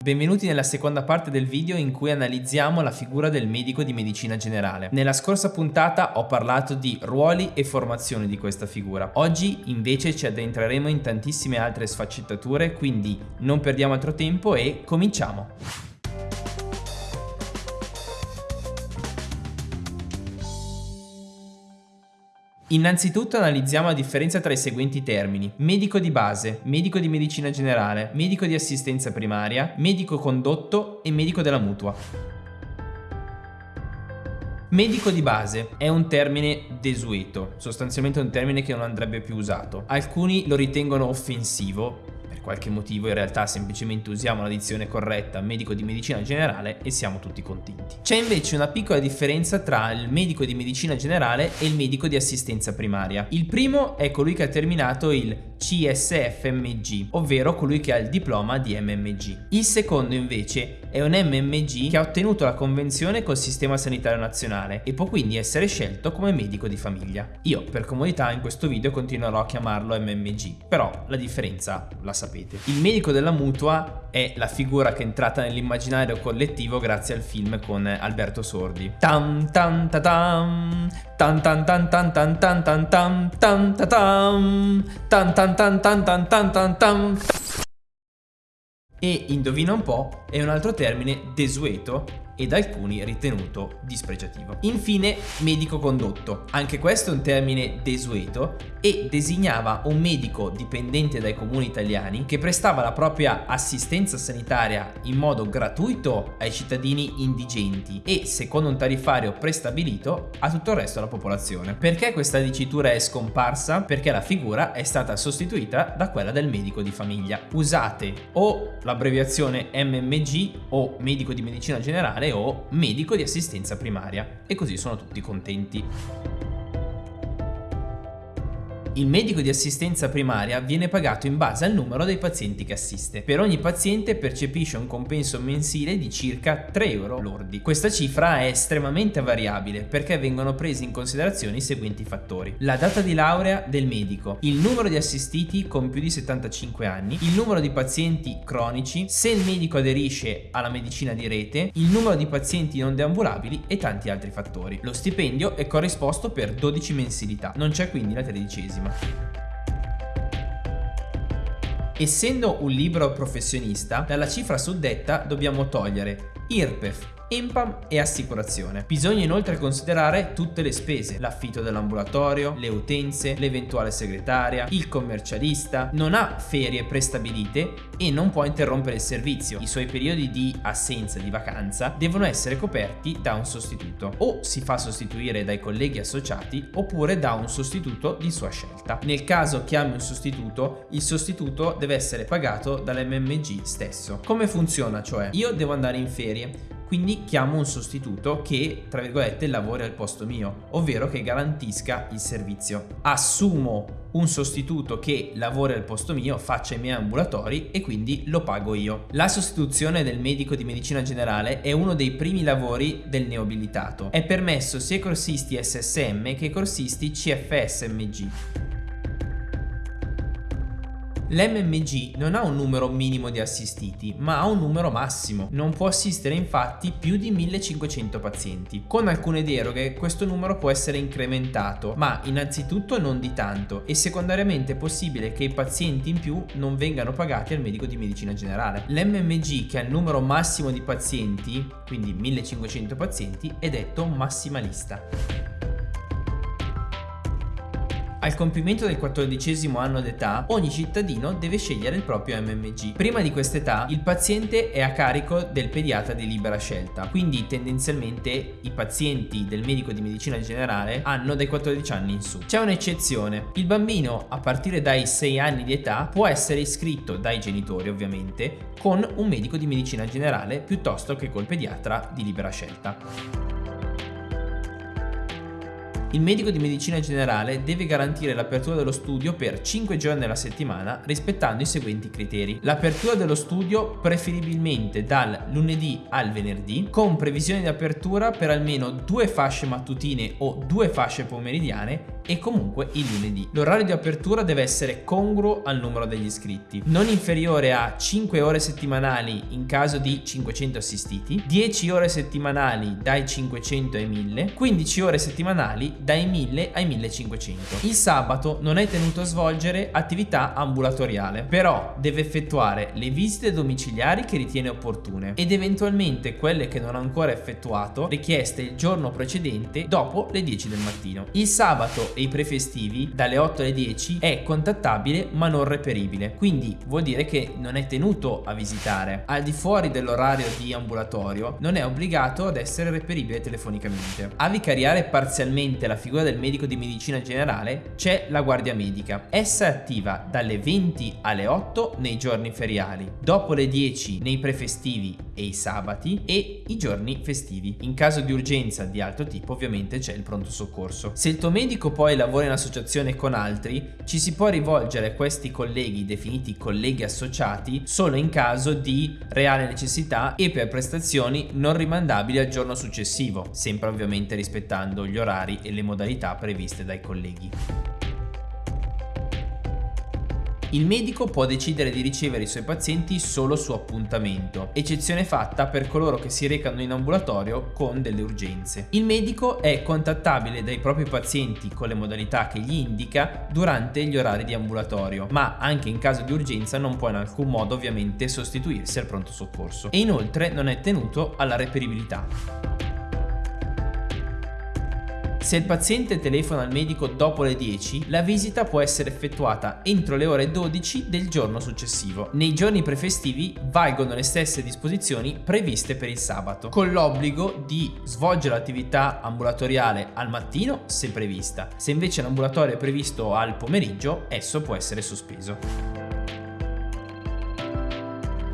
Benvenuti nella seconda parte del video in cui analizziamo la figura del medico di medicina generale. Nella scorsa puntata ho parlato di ruoli e formazione di questa figura. Oggi invece ci addentreremo in tantissime altre sfaccettature, quindi non perdiamo altro tempo e cominciamo! Innanzitutto analizziamo la differenza tra i seguenti termini. Medico di base, medico di medicina generale, medico di assistenza primaria, medico condotto e medico della mutua. Medico di base è un termine desueto, sostanzialmente un termine che non andrebbe più usato. Alcuni lo ritengono offensivo, qualche motivo in realtà semplicemente usiamo la dizione corretta medico di medicina generale e siamo tutti contenti. C'è invece una piccola differenza tra il medico di medicina generale e il medico di assistenza primaria. Il primo è colui che ha terminato il CSFMG, ovvero colui che ha il diploma di MMG. Il secondo invece è un MMG che ha ottenuto la convenzione col Sistema Sanitario Nazionale e può quindi essere scelto come medico di famiglia. Io per comodità in questo video continuerò a chiamarlo MMG, però la differenza la sapete. Il medico della mutua è la figura che è entrata nell'immaginario collettivo grazie al film con Alberto Sordi. Tam tam ta tam tan tan tan tan tan tan tan tan tan ta tam tan tan tan tan tan tan tan. E indovina un po', è un altro termine desueto e da alcuni ritenuto dispregiativo. Infine, medico condotto. Anche questo è un termine desueto e designava un medico dipendente dai comuni italiani che prestava la propria assistenza sanitaria in modo gratuito ai cittadini indigenti e, secondo un tariffario prestabilito, a tutto il resto della popolazione. Perché questa dicitura è scomparsa? Perché la figura è stata sostituita da quella del medico di famiglia. Usate o l'abbreviazione MMG o medico di medicina generale o medico di assistenza primaria e così sono tutti contenti. Il medico di assistenza primaria viene pagato in base al numero dei pazienti che assiste. Per ogni paziente percepisce un compenso mensile di circa 3 euro lordi. Questa cifra è estremamente variabile perché vengono presi in considerazione i seguenti fattori. La data di laurea del medico, il numero di assistiti con più di 75 anni, il numero di pazienti cronici, se il medico aderisce alla medicina di rete, il numero di pazienti non deambulabili e tanti altri fattori. Lo stipendio è corrisposto per 12 mensilità, non c'è quindi la tredicesima. Essendo un libro professionista, dalla cifra suddetta dobbiamo togliere IRPEF, IMPAM e assicurazione. Bisogna inoltre considerare tutte le spese, l'affitto dell'ambulatorio, le utenze, l'eventuale segretaria, il commercialista, non ha ferie prestabilite e non può interrompere il servizio. I suoi periodi di assenza di vacanza devono essere coperti da un sostituto. O si fa sostituire dai colleghi associati oppure da un sostituto di sua scelta. Nel caso chiami un sostituto, il sostituto deve essere pagato dall'MMG stesso. Come funziona cioè? Io devo andare in ferie quindi chiamo un sostituto che, tra virgolette, lavori al posto mio, ovvero che garantisca il servizio. Assumo un sostituto che lavori al posto mio, faccia i miei ambulatori e quindi lo pago io. La sostituzione del medico di medicina generale è uno dei primi lavori del neoabilitato. È permesso sia ai corsisti SSM che ai corsisti CFSMG. L'MMG non ha un numero minimo di assistiti, ma ha un numero massimo. Non può assistere infatti più di 1500 pazienti. Con alcune deroghe questo numero può essere incrementato, ma innanzitutto non di tanto e secondariamente è possibile che i pazienti in più non vengano pagati al medico di medicina generale. L'MMG che ha il numero massimo di pazienti, quindi 1500 pazienti, è detto massimalista. Al compimento del quattordicesimo anno d'età, ogni cittadino deve scegliere il proprio MMG. Prima di quest'età, il paziente è a carico del pediatra di libera scelta, quindi tendenzialmente i pazienti del medico di medicina generale hanno dai 14 anni in su. C'è un'eccezione, il bambino a partire dai 6 anni di età può essere iscritto dai genitori ovviamente con un medico di medicina generale piuttosto che col pediatra di libera scelta. Il medico di medicina generale deve garantire l'apertura dello studio per 5 giorni alla settimana rispettando i seguenti criteri. L'apertura dello studio preferibilmente dal lunedì al venerdì con previsione di apertura per almeno due fasce mattutine o due fasce pomeridiane e comunque il lunedì. L'orario di apertura deve essere congruo al numero degli iscritti, non inferiore a 5 ore settimanali in caso di 500 assistiti, 10 ore settimanali dai 500 ai 1000, 15 ore settimanali dai 1000 ai 1500. Il sabato non è tenuto a svolgere attività ambulatoriale, però deve effettuare le visite domiciliari che ritiene opportune ed eventualmente quelle che non ha ancora effettuato richieste il giorno precedente dopo le 10 del mattino. Il sabato e i prefestivi dalle 8 alle 10 è contattabile ma non reperibile, quindi vuol dire che non è tenuto a visitare. Al di fuori dell'orario di ambulatorio non è obbligato ad essere reperibile telefonicamente. A vicariare parzialmente la figura del medico di medicina generale c'è la guardia medica. Essa è attiva dalle 20 alle 8 nei giorni feriali, dopo le 10 nei prefestivi e i sabati e i giorni festivi. In caso di urgenza di altro tipo ovviamente c'è il pronto soccorso. Se il tuo medico poi lavora in associazione con altri, ci si può rivolgere a questi colleghi definiti colleghi associati solo in caso di reale necessità e per prestazioni non rimandabili al giorno successivo, sempre ovviamente rispettando gli orari e le modalità previste dai colleghi. Il medico può decidere di ricevere i suoi pazienti solo su appuntamento, eccezione fatta per coloro che si recano in ambulatorio con delle urgenze. Il medico è contattabile dai propri pazienti con le modalità che gli indica durante gli orari di ambulatorio, ma anche in caso di urgenza non può in alcun modo ovviamente sostituirsi al pronto soccorso e inoltre non è tenuto alla reperibilità. Se il paziente telefona al medico dopo le 10, la visita può essere effettuata entro le ore 12 del giorno successivo. Nei giorni prefestivi valgono le stesse disposizioni previste per il sabato, con l'obbligo di svolgere l'attività ambulatoriale al mattino se prevista. Se invece l'ambulatorio è previsto al pomeriggio, esso può essere sospeso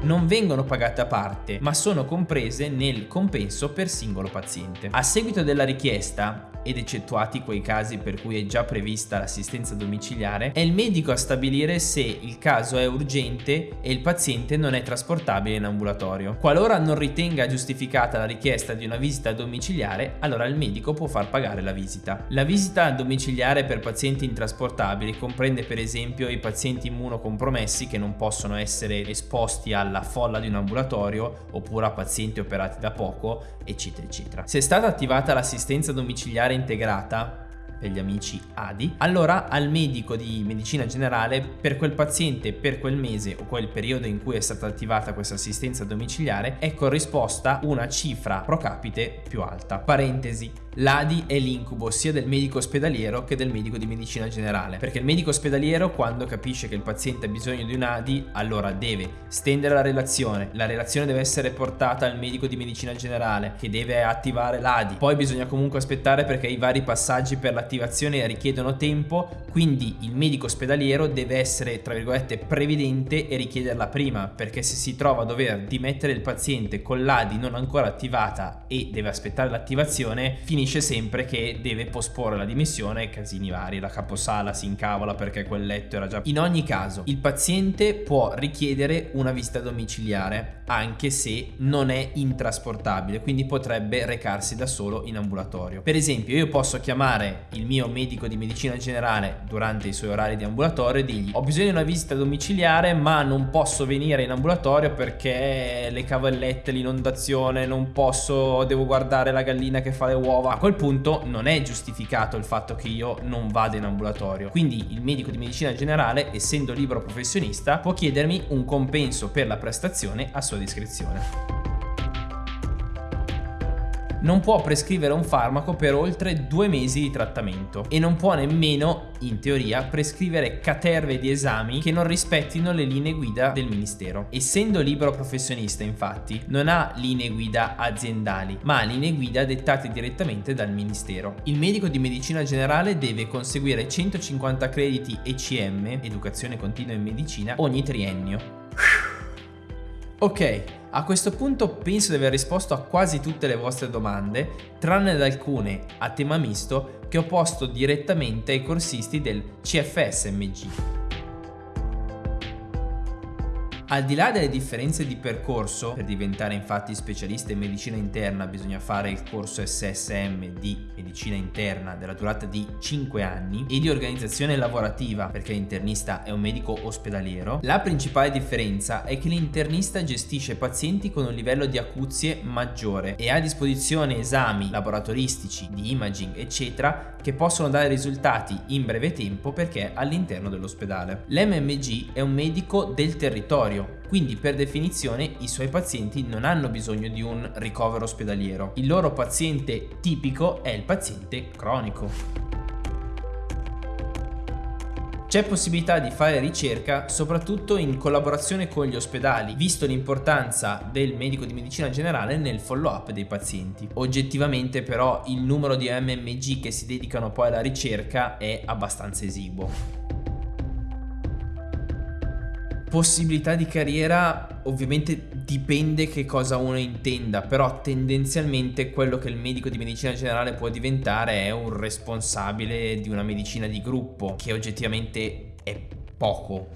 non vengono pagate a parte, ma sono comprese nel compenso per singolo paziente. A seguito della richiesta, ed eccettuati quei casi per cui è già prevista l'assistenza domiciliare, è il medico a stabilire se il caso è urgente e il paziente non è trasportabile in ambulatorio. Qualora non ritenga giustificata la richiesta di una visita domiciliare, allora il medico può far pagare la visita. La visita domiciliare per pazienti intrasportabili comprende per esempio i pazienti immunocompromessi che non possono essere esposti alla folla di un ambulatorio oppure a pazienti operati da poco, eccetera, eccetera. Se è stata attivata l'assistenza domiciliare integrata per gli amici ADI, allora al medico di medicina generale per quel paziente per quel mese o quel periodo in cui è stata attivata questa assistenza domiciliare è corrisposta una cifra pro capite più alta. Parentesi, L'ADI è l'incubo sia del medico ospedaliero che del medico di medicina generale, perché il medico ospedaliero quando capisce che il paziente ha bisogno di un ADI, allora deve stendere la relazione, la relazione deve essere portata al medico di medicina generale che deve attivare l'ADI, poi bisogna comunque aspettare perché i vari passaggi per l'attivazione richiedono tempo, quindi il medico ospedaliero deve essere tra virgolette previdente e richiederla prima, perché se si trova a dover dimettere il paziente con l'ADI non ancora attivata e deve aspettare l'attivazione, finisce finisce sempre che deve posporre la dimissione casini vari, la caposala si incavola perché quel letto era già... In ogni caso, il paziente può richiedere una visita domiciliare anche se non è intrasportabile, quindi potrebbe recarsi da solo in ambulatorio. Per esempio, io posso chiamare il mio medico di medicina generale durante i suoi orari di ambulatorio e dirgli ho bisogno di una visita domiciliare ma non posso venire in ambulatorio perché le cavallette, l'inondazione, non posso, devo guardare la gallina che fa le uova a quel punto non è giustificato il fatto che io non vada in ambulatorio. Quindi il medico di medicina generale, essendo libero professionista, può chiedermi un compenso per la prestazione a sua discrezione non può prescrivere un farmaco per oltre due mesi di trattamento e non può nemmeno, in teoria, prescrivere caterve di esami che non rispettino le linee guida del Ministero. Essendo libero professionista, infatti, non ha linee guida aziendali, ma linee guida dettate direttamente dal Ministero. Il medico di medicina generale deve conseguire 150 crediti ECM, Educazione Continua in Medicina, ogni triennio. Ok, A questo punto penso di aver risposto a quasi tutte le vostre domande, tranne ad alcune a tema misto che ho posto direttamente ai corsisti del CFSMG. Al di là delle differenze di percorso, per diventare infatti specialista in medicina interna bisogna fare il corso SSM di medicina interna della durata di 5 anni e di organizzazione lavorativa perché l'internista è un medico ospedaliero, la principale differenza è che l'internista gestisce pazienti con un livello di acuzie maggiore e ha a disposizione esami laboratoristici, di imaging eccetera che possono dare risultati in breve tempo perché all'interno dell'ospedale. L'MMG è un medico del territorio, quindi per definizione i suoi pazienti non hanno bisogno di un ricovero ospedaliero. Il loro paziente tipico è il paziente cronico. C'è possibilità di fare ricerca soprattutto in collaborazione con gli ospedali, visto l'importanza del medico di medicina generale nel follow-up dei pazienti. Oggettivamente però il numero di MMG che si dedicano poi alla ricerca è abbastanza esiguo. Possibilità di carriera ovviamente dipende che cosa uno intenda, però tendenzialmente quello che il medico di medicina generale può diventare è un responsabile di una medicina di gruppo, che oggettivamente è poco.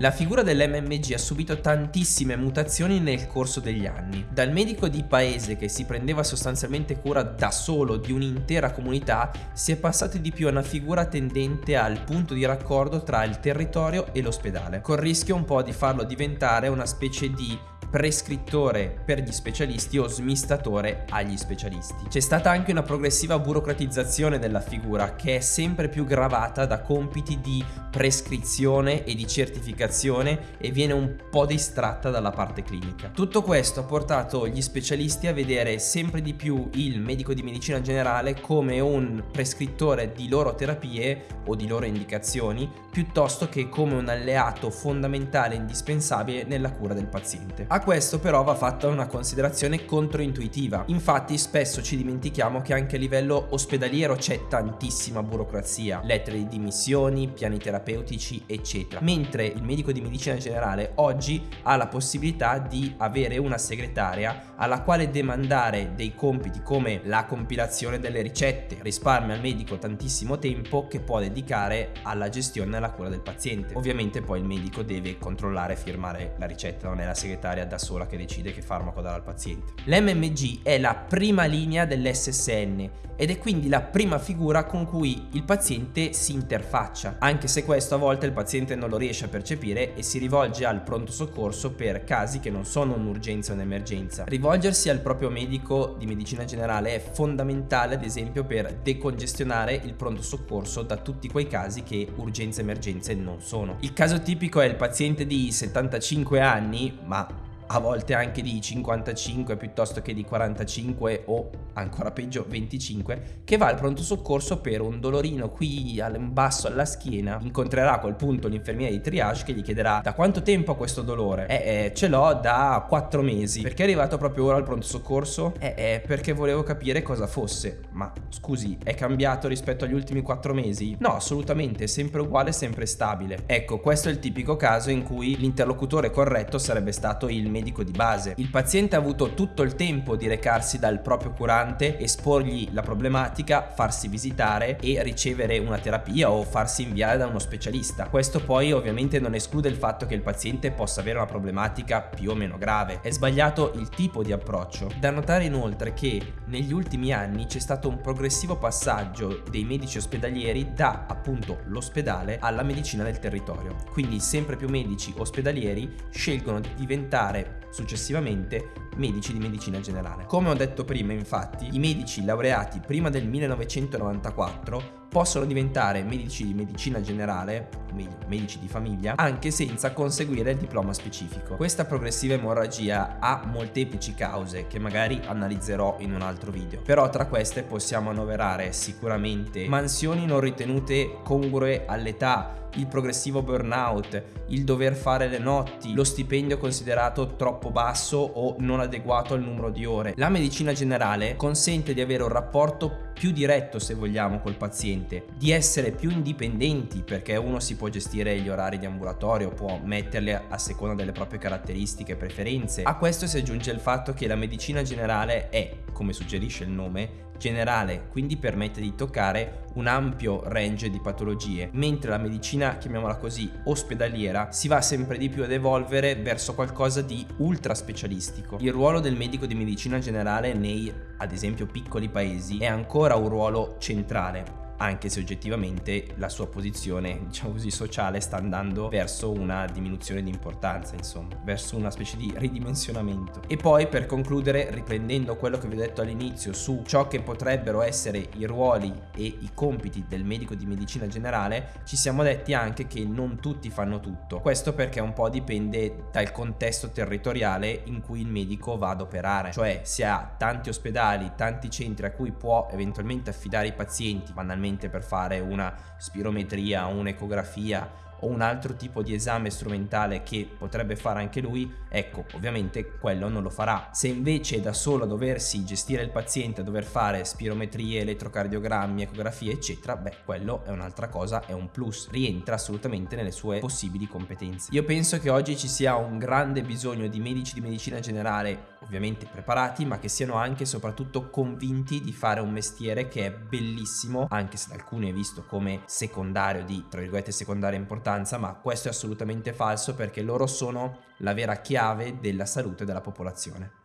La figura dell'MMG ha subito tantissime mutazioni nel corso degli anni. Dal medico di paese che si prendeva sostanzialmente cura da solo di un'intera comunità, si è passati di più a una figura tendente al punto di raccordo tra il territorio e l'ospedale, col rischio un po' di farlo diventare una specie di prescrittore per gli specialisti o smistatore agli specialisti. C'è stata anche una progressiva burocratizzazione della figura che è sempre più gravata da compiti di prescrizione e di certificazione e viene un po' distratta dalla parte clinica. Tutto questo ha portato gli specialisti a vedere sempre di più il medico di medicina generale come un prescrittore di loro terapie o di loro indicazioni piuttosto che come un alleato fondamentale e indispensabile nella cura del paziente. A questo però va fatta una considerazione controintuitiva. Infatti spesso ci dimentichiamo che anche a livello ospedaliero c'è tantissima burocrazia, lettere di dimissioni, piani terapeutici, eccetera. Mentre il medico di medicina generale oggi ha la possibilità di avere una segretaria alla quale demandare dei compiti come la compilazione delle ricette, risparmia al medico tantissimo tempo che può dedicare alla gestione e alla cura del paziente. Ovviamente poi il medico deve controllare e firmare la ricetta, non è la segretaria da sola che decide che farmaco dare al paziente. L'MMG è la prima linea dell'SSN ed è quindi la prima figura con cui il paziente si interfaccia, anche se questo a volte il paziente non lo riesce a percepire e si rivolge al pronto soccorso per casi che non sono un'urgenza o un'emergenza. Rivolgersi al proprio medico di medicina generale è fondamentale ad esempio per decongestionare il pronto soccorso da tutti quei casi che urgenze e emergenze non sono. Il caso tipico è il paziente di 75 anni, ma a volte anche di 55 piuttosto che di 45 o ancora peggio 25, che va al pronto soccorso per un dolorino qui in basso alla schiena, incontrerà a quel punto l'infermiere di triage che gli chiederà da quanto tempo ha questo dolore? Eh, eh ce l'ho da 4 mesi. Perché è arrivato proprio ora al pronto soccorso? Eh, eh, perché volevo capire cosa fosse. Ma scusi, è cambiato rispetto agli ultimi 4 mesi? No, assolutamente, è sempre uguale, sempre stabile. Ecco, questo è il tipico caso in cui l'interlocutore corretto sarebbe stato il medico di base. Il paziente ha avuto tutto il tempo di recarsi dal proprio curante, esporgli la problematica, farsi visitare e ricevere una terapia o farsi inviare da uno specialista. Questo poi ovviamente non esclude il fatto che il paziente possa avere una problematica più o meno grave. È sbagliato il tipo di approccio. Da notare inoltre che negli ultimi anni c'è stato un progressivo passaggio dei medici ospedalieri da appunto l'ospedale alla medicina del territorio. Quindi sempre più medici ospedalieri scelgono di diventare successivamente medici di medicina generale. Come ho detto prima infatti, i medici laureati prima del 1994 possono diventare medici di medicina generale, o meglio, medici di famiglia, anche senza conseguire il diploma specifico. Questa progressiva emorragia ha molteplici cause che magari analizzerò in un altro video, però tra queste possiamo annoverare sicuramente mansioni non ritenute congrue all'età, il progressivo burnout, il dover fare le notti, lo stipendio considerato troppo basso o non adeguato al numero di ore. La medicina generale consente di avere un rapporto più diretto se vogliamo col paziente, di essere più indipendenti perché uno si può gestire gli orari di ambulatorio, può metterli a seconda delle proprie caratteristiche e preferenze. A questo si aggiunge il fatto che la medicina generale è, come suggerisce il nome, generale, quindi permette di toccare un ampio range di patologie, mentre la medicina, chiamiamola così, ospedaliera, si va sempre di più ad evolvere verso qualcosa di ultra specialistico. Il ruolo del medico di medicina generale nei, ad esempio, piccoli paesi è ancora un ruolo centrale anche se oggettivamente la sua posizione, diciamo così, sociale sta andando verso una diminuzione di importanza, insomma, verso una specie di ridimensionamento. E poi per concludere, riprendendo quello che vi ho detto all'inizio su ciò che potrebbero essere i ruoli e i compiti del medico di medicina generale, ci siamo detti anche che non tutti fanno tutto. Questo perché un po' dipende dal contesto territoriale in cui il medico va ad operare, cioè se ha tanti ospedali, tanti centri a cui può eventualmente affidare i pazienti, banalmente per fare una spirometria, un'ecografia o un altro tipo di esame strumentale che potrebbe fare anche lui, ecco, ovviamente quello non lo farà. Se invece è da solo a doversi gestire il paziente, a dover fare spirometrie, elettrocardiogrammi, ecografie, eccetera, beh, quello è un'altra cosa, è un plus, rientra assolutamente nelle sue possibili competenze. Io penso che oggi ci sia un grande bisogno di medici di medicina generale, ovviamente preparati, ma che siano anche e soprattutto convinti di fare un mestiere che è bellissimo, anche se da alcuni è visto come secondario di, tra virgolette, secondaria importanza importanza, ma questo è assolutamente falso perché loro sono la vera chiave della salute della popolazione.